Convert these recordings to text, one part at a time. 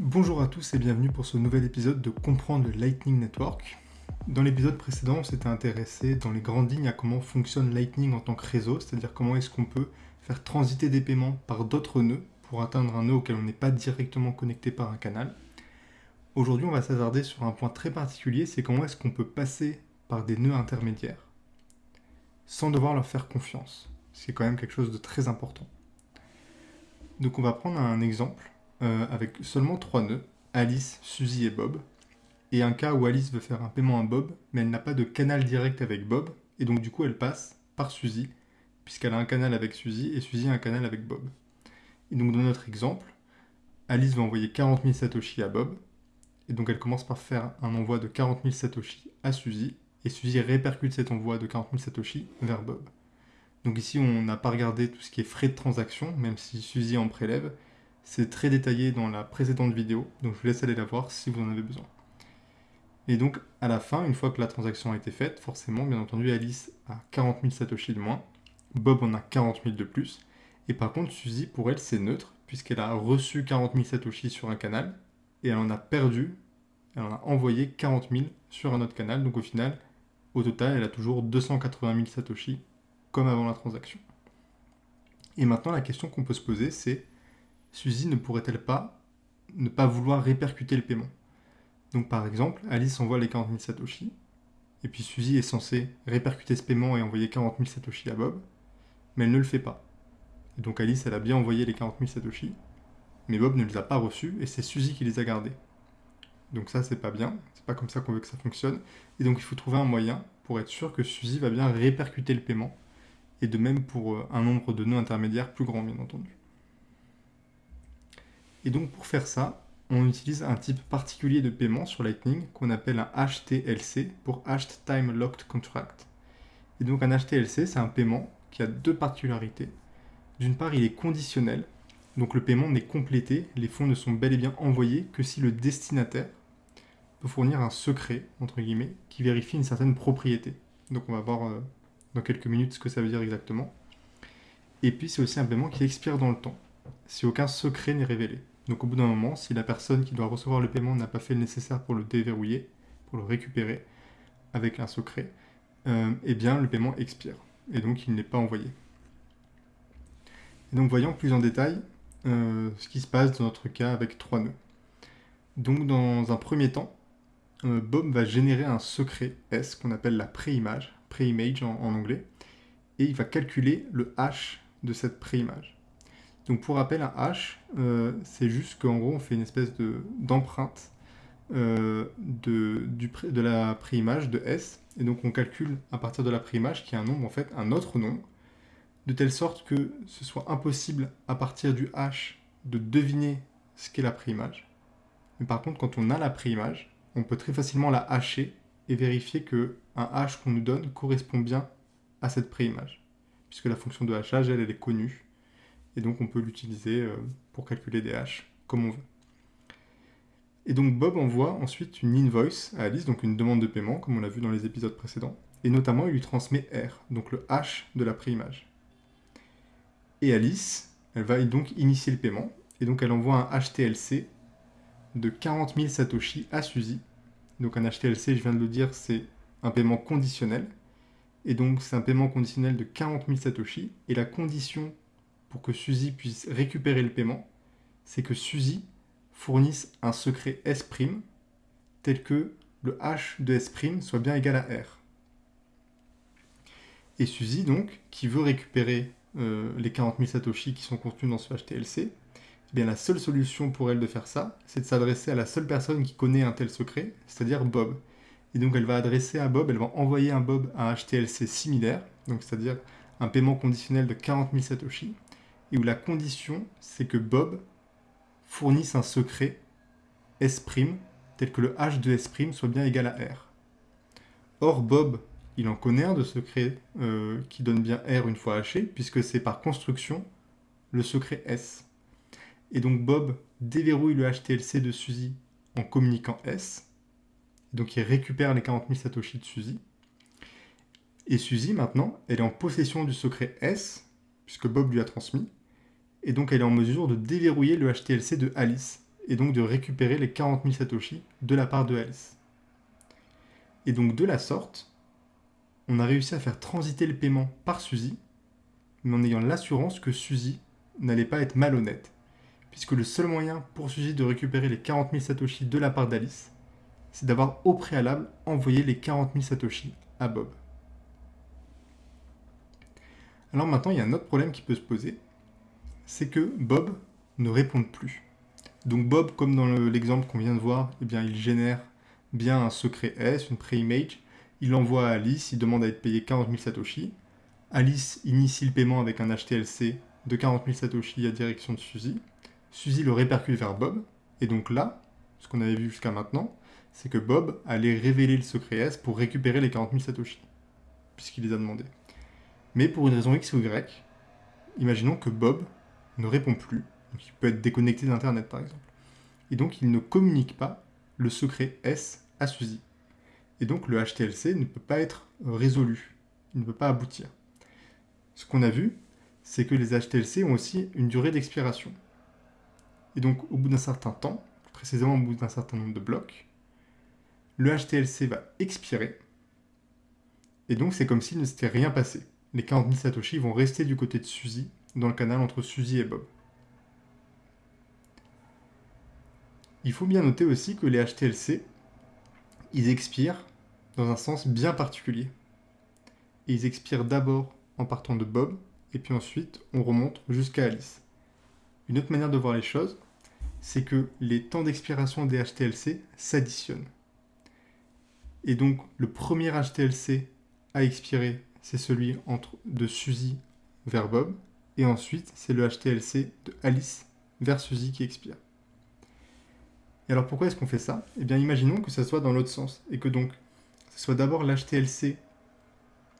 Bonjour à tous et bienvenue pour ce nouvel épisode de Comprendre le Lightning Network. Dans l'épisode précédent, on s'était intéressé dans les grandes lignes à comment fonctionne Lightning en tant que réseau, c'est-à-dire comment est-ce qu'on peut faire transiter des paiements par d'autres nœuds pour atteindre un nœud auquel on n'est pas directement connecté par un canal. Aujourd'hui, on va s'attarder sur un point très particulier, c'est comment est-ce qu'on peut passer par des nœuds intermédiaires sans devoir leur faire confiance. C'est quand même quelque chose de très important. Donc on va prendre un exemple euh, avec seulement trois nœuds, Alice, Suzy et Bob, et un cas où Alice veut faire un paiement à Bob, mais elle n'a pas de canal direct avec Bob, et donc du coup elle passe par Suzy, puisqu'elle a un canal avec Suzy, et Suzy a un canal avec Bob. Et donc dans notre exemple, Alice va envoyer 40 000 Satoshi à Bob, et donc elle commence par faire un envoi de 40 000 Satoshi à Suzy, et Suzy répercute cet envoi de 40 000 Satoshi vers Bob. Donc ici, on n'a pas regardé tout ce qui est frais de transaction, même si Suzy en prélève. C'est très détaillé dans la précédente vidéo, donc je vous laisse aller la voir si vous en avez besoin. Et donc, à la fin, une fois que la transaction a été faite, forcément, bien entendu, Alice a 40 000 Satoshi de moins, Bob en a 40 000 de plus, et par contre, Suzy, pour elle, c'est neutre, puisqu'elle a reçu 40 000 Satoshi sur un canal, et elle en a perdu, elle en a envoyé 40 000 sur un autre canal, donc au final, au total, elle a toujours 280 000 Satoshi, comme avant la transaction. Et maintenant, la question qu'on peut se poser, c'est Suzy ne pourrait-elle pas ne pas vouloir répercuter le paiement? Donc par exemple, Alice envoie les 40 000 Satoshi, et puis Suzy est censée répercuter ce paiement et envoyer 40 000 Satoshi à Bob, mais elle ne le fait pas. Et donc Alice, elle a bien envoyé les 40 000 Satoshi, mais Bob ne les a pas reçus, et c'est Suzy qui les a gardés. Donc ça, c'est pas bien, c'est pas comme ça qu'on veut que ça fonctionne. Et donc il faut trouver un moyen pour être sûr que Suzy va bien répercuter le paiement, et de même pour euh, un nombre de nœuds intermédiaires plus grand, bien entendu. Et donc pour faire ça, on utilise un type particulier de paiement sur Lightning qu'on appelle un HTLC pour Hashed Time Locked Contract. Et donc un HTLC, c'est un paiement qui a deux particularités. D'une part, il est conditionnel, donc le paiement n'est complété, les fonds ne sont bel et bien envoyés que si le destinataire peut fournir un secret, entre guillemets, qui vérifie une certaine propriété. Donc on va voir euh, dans quelques minutes ce que ça veut dire exactement. Et puis c'est aussi un paiement qui expire dans le temps, si aucun secret n'est révélé. Donc au bout d'un moment, si la personne qui doit recevoir le paiement n'a pas fait le nécessaire pour le déverrouiller, pour le récupérer avec un secret, euh, eh bien le paiement expire, et donc il n'est pas envoyé. Et donc voyons plus en détail euh, ce qui se passe dans notre cas avec trois nœuds. Donc dans un premier temps, euh, Bob va générer un secret S qu'on appelle la préimage, préimage en, en anglais, et il va calculer le hash de cette préimage. Donc pour rappel, un hash, euh, c'est juste qu'en gros on fait une espèce d'empreinte euh, de, de la préimage de S, et donc on calcule à partir de la préimage, qui est un nombre en fait, un autre nombre, de telle sorte que ce soit impossible à partir du hash de deviner ce qu'est la préimage. Mais par contre, quand on a la préimage, on peut très facilement la hacher et vérifier que un qu'on nous donne correspond bien à cette préimage. Puisque la fonction de hachage, elle, elle est connue. Et donc on peut l'utiliser euh, pour calculer des hashes comme on veut. Et donc Bob envoie ensuite une invoice à Alice, donc une demande de paiement, comme on l'a vu dans les épisodes précédents. Et notamment, il lui transmet R, donc le hash de la préimage. Et Alice, elle va donc initier le paiement, et donc elle envoie un HTLC de 40 000 Satoshi à Suzy. Donc un HTLC, je viens de le dire, c'est un paiement conditionnel. Et donc c'est un paiement conditionnel de 40 000 Satoshi. Et la condition pour que Suzy puisse récupérer le paiement, c'est que Suzy fournisse un secret S' tel que le H de S' soit bien égal à R. Et Suzy, donc, qui veut récupérer euh, les 40 000 Satoshi qui sont contenus dans ce HTLC, eh bien la seule solution pour elle de faire ça, c'est de s'adresser à la seule personne qui connaît un tel secret, c'est-à-dire Bob. Et donc elle va adresser à Bob, elle va envoyer à Bob un HTLC similaire, donc c'est-à-dire un paiement conditionnel de 40 000 Satoshi, et où la condition, c'est que Bob fournisse un secret S', tel que le H de S' soit bien égal à R. Or, Bob, il en connaît un de secret euh, qui donne bien R une fois haché, puisque c'est par construction le secret S. Et donc Bob déverrouille le HTLC de Suzy en communiquant S. Donc il récupère les 40 000 Satoshi de Suzy. Et Suzy, maintenant, elle est en possession du secret S, puisque Bob lui a transmis. Et donc elle est en mesure de déverrouiller le HTLC de Alice. et donc de récupérer les 40 000 Satoshi de la part de Alice. Et donc de la sorte, on a réussi à faire transiter le paiement par Suzy, mais en ayant l'assurance que Suzy n'allait pas être malhonnête, puisque le seul moyen pour Suzy de récupérer les 40 000 Satoshi de la part d'Alice, c'est d'avoir au préalable envoyé les 40 000 Satoshi à Bob. Alors maintenant, il y a un autre problème qui peut se poser, c'est que Bob ne répond plus. Donc Bob, comme dans l'exemple qu'on vient de voir, eh bien, il génère bien un secret S, une pré-image, il l'envoie à Alice, il demande à être payé 40 000 Satoshi. Alice initie le paiement avec un HTLC de 40 000 Satoshi à direction de Suzy. Suzy le répercute vers Bob, et donc là, ce qu'on avait vu jusqu'à maintenant, c'est que Bob allait révéler le secret S pour récupérer les 40 000 Satoshi, puisqu'il les a demandés. Mais pour une raison X ou Y, imaginons que Bob ne répond plus, donc il peut être déconnecté d'Internet par exemple, et donc il ne communique pas le secret S à Suzy. Et donc le HTLC ne peut pas être résolu, il ne peut pas aboutir. Ce qu'on a vu, c'est que les HTLC ont aussi une durée d'expiration. Et donc au bout d'un certain temps, précisément au bout d'un certain nombre de blocs, le HTLC va expirer, et donc c'est comme s'il ne s'était rien passé. Les 40 000 Satoshi vont rester du côté de Suzy, dans le canal entre Suzy et Bob. Il faut bien noter aussi que les HTLC, ils expirent dans un sens bien particulier. Ils expirent d'abord en partant de Bob, et puis ensuite on remonte jusqu'à Alice. Une autre manière de voir les choses, c'est que les temps d'expiration des HTLC s'additionnent. Et donc le premier HTLC à expirer, c'est celui entre, de Suzy vers Bob, et ensuite c'est le HTLC de Alice vers Suzy qui expire. Et alors pourquoi est-ce qu'on fait ça? Eh bien imaginons que ça soit dans l'autre sens, et que donc ce soit d'abord l'HTLC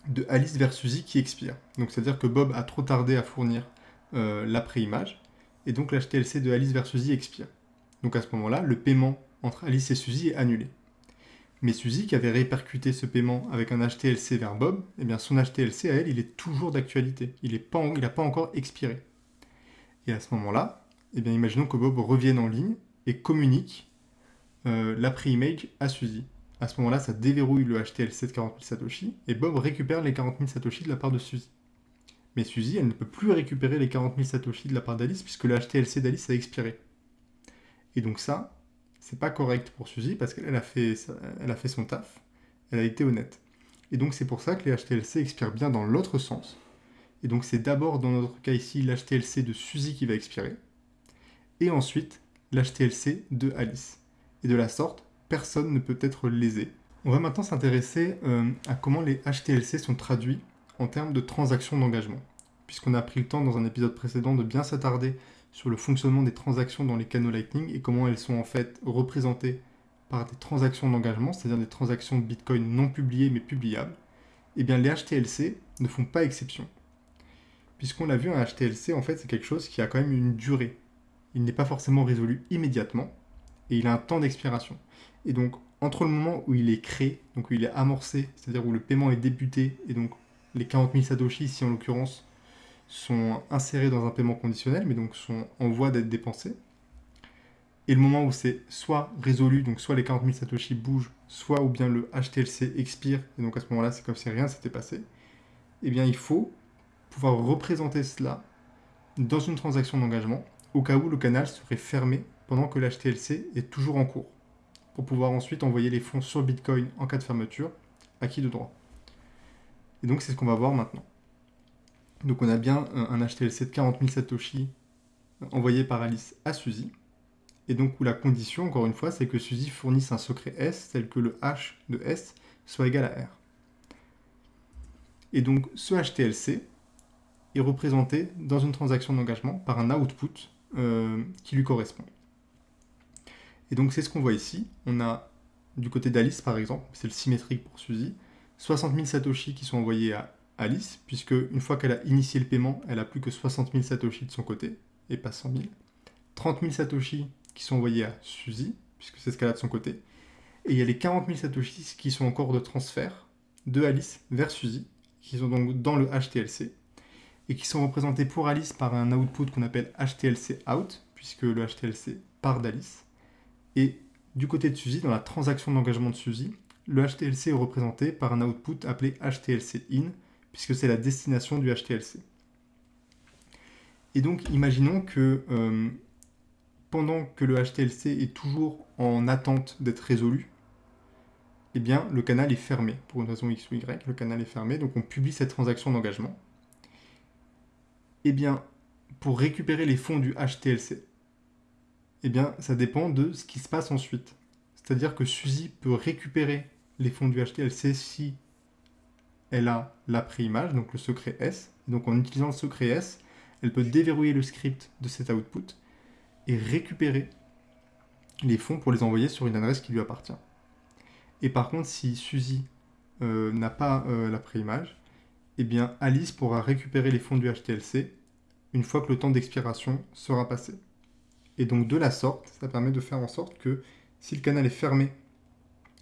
de Alice vers Suzy qui expire. Donc c'est-à-dire que Bob a trop tardé à fournir euh, l'après-image, et donc l'HTLC de Alice vers Suzy expire. Donc à ce moment-là, le paiement entre Alice et Suzy est annulé. Mais Suzy, qui avait répercuté ce paiement avec un HTLC vers Bob, eh bien son HTLC à elle, il est toujours d'actualité. Il n'a pas, encore expiré. Et à ce moment-là, eh imaginons que Bob revienne en ligne et communique euh, l'après-image à Suzy. À ce moment-là, ça déverrouille le HTLC de 40 000 Satoshi, et Bob récupère les 40 000 Satoshi de la part de Suzy. Mais Suzy, elle ne peut plus récupérer les 40 000 Satoshi de la part d'Alice, puisque le HTLC d'Alice a expiré. Et donc ça, c'est pas correct pour Suzy, parce qu'elle a, fait, a fait son taf, elle a été honnête. Et donc c'est pour ça que les HTLC expirent bien dans l'autre sens. Et donc c'est d'abord dans notre cas ici l'HTLC de Suzy qui va expirer, et ensuite l'HTLC de Alice. Et de la sorte, personne ne peut être lésé. On va maintenant s'intéresser euh, à comment les HTLC sont traduits en termes de transactions d'engagement. Puisqu'on a pris le temps dans un épisode précédent de bien s'attarder sur le fonctionnement des transactions dans les canaux Lightning et comment elles sont en fait représentées par des transactions d'engagement, c'est-à-dire des transactions Bitcoin non publiées mais publiables, eh bien les HTLC ne font pas exception. Puisqu'on l'a vu, un HTLC, en fait, c'est quelque chose qui a quand même une durée. Il n'est pas forcément résolu immédiatement, et il a un temps d'expiration. Et donc, entre le moment où il est créé, donc où il est amorcé, c'est-à-dire où le paiement est débuté, et donc les 40 000 Satoshi ici en l'occurrence, sont insérés dans un paiement conditionnel, mais donc sont en voie d'être dépensés. Et le moment où c'est soit résolu, donc soit les 40 000 Satoshi bougent, soit ou bien le HTLC expire, et donc à ce moment-là c'est comme si rien s'était passé, eh bien il faut pouvoir représenter cela dans une transaction d'engagement, au cas où le canal serait fermé pendant que l'HTLC est toujours en cours, pour pouvoir ensuite envoyer les fonds sur Bitcoin en cas de fermeture, à qui de droit. Et donc c'est ce qu'on va voir maintenant. Donc on a bien un HTLC de 40 000 Satoshi envoyé par Alice à Suzy. Et donc où la condition, encore une fois, c'est que Suzy fournisse un secret S tel que le H de S soit égal à R. Et donc ce HTLC est représenté dans une transaction d'engagement par un output euh, qui lui correspond. Et donc c'est ce qu'on voit ici. On a du côté d'Alice par exemple, c'est le symétrique pour Suzy, 60 000 Satoshi qui sont envoyés à Alice, puisque une fois qu'elle a initié le paiement, elle a plus que 60 000 Satoshi de son côté, et pas 100 000. 30 000 Satoshi qui sont envoyés à Suzy, puisque c'est ce qu'elle a de son côté. Et il y a les 40 000 Satoshi qui sont encore de transfert de Alice vers Suzy, qui sont donc dans le HTLC, et qui sont représentés pour Alice par un output qu'on appelle HTLC out, puisque le HTLC part d'Alice. Et du côté de Suzy, dans la transaction d'engagement de Suzy, le HTLC est représenté par un output appelé HTLC in, puisque c'est la destination du HTLC. Et donc, imaginons que euh, pendant que le HTLC est toujours en attente d'être résolu, eh bien, le canal est fermé. Pour une raison X ou Y, le canal est fermé, donc on publie cette transaction d'engagement. Eh bien, pour récupérer les fonds du HTLC, eh bien, ça dépend de ce qui se passe ensuite. C'est-à-dire que Suzy peut récupérer les fonds du HTLC si elle a la préimage, donc le secret S. Donc en utilisant le secret S, elle peut déverrouiller le script de cet output et récupérer les fonds pour les envoyer sur une adresse qui lui appartient. Et par contre, si Suzy euh, n'a pas euh, la préimage, eh bien Alice pourra récupérer les fonds du HTLC une fois que le temps d'expiration sera passé. Et donc de la sorte, ça permet de faire en sorte que si le canal est fermé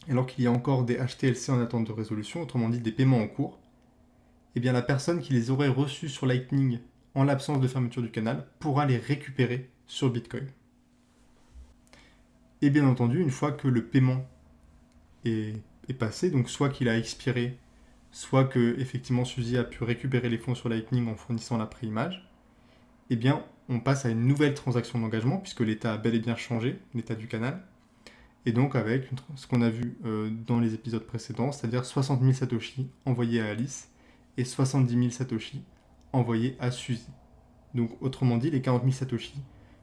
alors qu'il y a encore des HTLC en attente de résolution, autrement dit des paiements en cours, eh bien la personne qui les aurait reçus sur Lightning en l'absence de fermeture du canal pourra les récupérer sur Bitcoin. Et bien entendu, une fois que le paiement est, passé, donc soit qu'il a expiré, soit que effectivement Suzy a pu récupérer les fonds sur Lightning en fournissant la préimage, eh bien on passe à une nouvelle transaction d'engagement puisque l'état a bel et bien changé, l'état du canal, et donc avec ce qu'on a vu euh, dans les épisodes précédents, c'est-à-dire 60 000 Satoshi envoyés à Alice et 70 000 Satoshi envoyés à Suzy. Donc autrement dit, les 40 000 Satoshi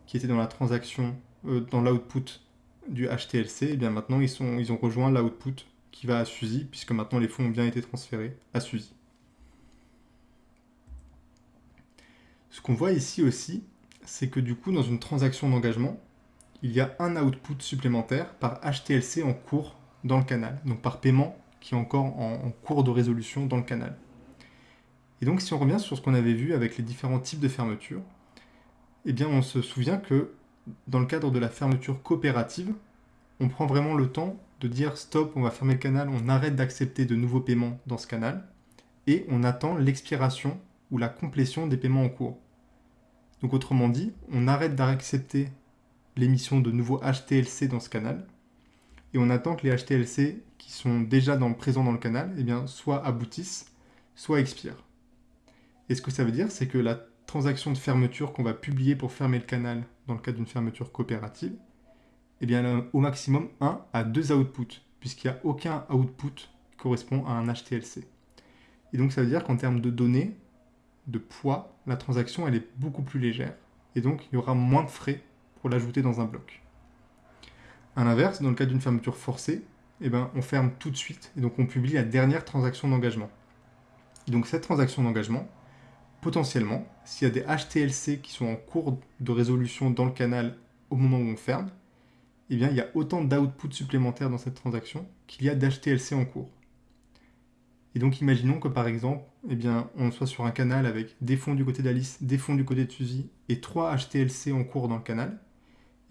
qui étaient dans la transaction, euh, dans l'output du HTLC, et eh bien maintenant ils, sont, ils ont rejoint l'output qui va à Suzy, puisque maintenant les fonds ont bien été transférés à Suzy. Ce qu'on voit ici aussi, c'est que du coup, dans une transaction d'engagement, il y a un output supplémentaire par HTLC en cours dans le canal, donc par paiement qui est encore en, cours de résolution dans le canal. Et donc si on revient sur ce qu'on avait vu avec les différents types de fermeture, eh bien on se souvient que dans le cadre de la fermeture coopérative, on prend vraiment le temps de dire stop, on va fermer le canal, on arrête d'accepter de nouveaux paiements dans ce canal, et on attend l'expiration ou la complétion des paiements en cours. Donc autrement dit, on arrête d'accepter l'émission de nouveaux HTLC dans ce canal. Et on attend que les HTLC qui sont déjà présents dans le canal eh bien, soit aboutissent, soit expirent. Et ce que ça veut dire, c'est que la transaction de fermeture qu'on va publier pour fermer le canal dans le cadre d'une fermeture coopérative, eh bien, elle a au maximum 1 à 2 outputs, puisqu'il n'y a aucun output qui correspond à un HTLC. Et donc ça veut dire qu'en termes de données, de poids, la transaction elle est beaucoup plus légère, et donc il y aura moins de frais l'ajouter dans un bloc. A l'inverse, dans le cas d'une fermeture forcée, eh ben, on ferme tout de suite, et donc on publie la dernière transaction d'engagement. Donc cette transaction d'engagement, potentiellement, s'il y a des HTLC qui sont en cours de résolution dans le canal au moment où on ferme, eh bien, il y a autant d'outputs supplémentaires dans cette transaction qu'il y a d'HTLC en cours. Et donc imaginons que par exemple, eh bien, on soit sur un canal avec des fonds du côté d'Alice, des fonds du côté de Suzy et trois HTLC en cours dans le canal.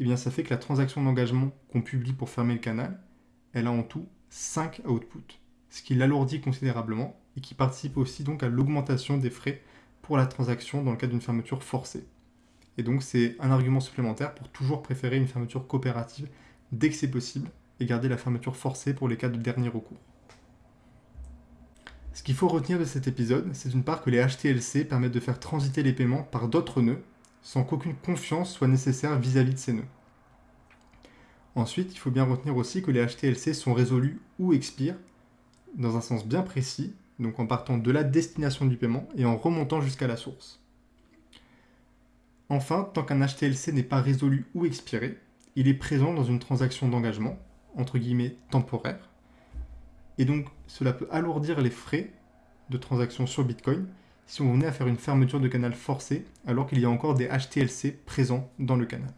Eh bien, ça fait que la transaction d'engagement qu'on publie pour fermer le canal, elle a en tout 5 outputs, ce qui l'alourdit considérablement et qui participe aussi donc à l'augmentation des frais pour la transaction dans le cas d'une fermeture forcée. Et donc c'est un argument supplémentaire pour toujours préférer une fermeture coopérative dès que c'est possible et garder la fermeture forcée pour les cas de dernier recours. Ce qu'il faut retenir de cet épisode, c'est d'une part que les HTLC permettent de faire transiter les paiements par d'autres nœuds sans qu'aucune confiance soit nécessaire vis-à-vis de ces nœuds. Ensuite, il faut bien retenir aussi que les HTLC sont résolus ou expirent dans un sens bien précis, donc en partant de la destination du paiement et en remontant jusqu'à la source. Enfin, tant qu'un HTLC n'est pas résolu ou expiré, il est présent dans une transaction d'engagement, entre guillemets temporaire, et donc cela peut alourdir les frais de transaction sur Bitcoin si on venait à faire une fermeture de canal forcée alors qu'il y a encore des HTLC présents dans le canal.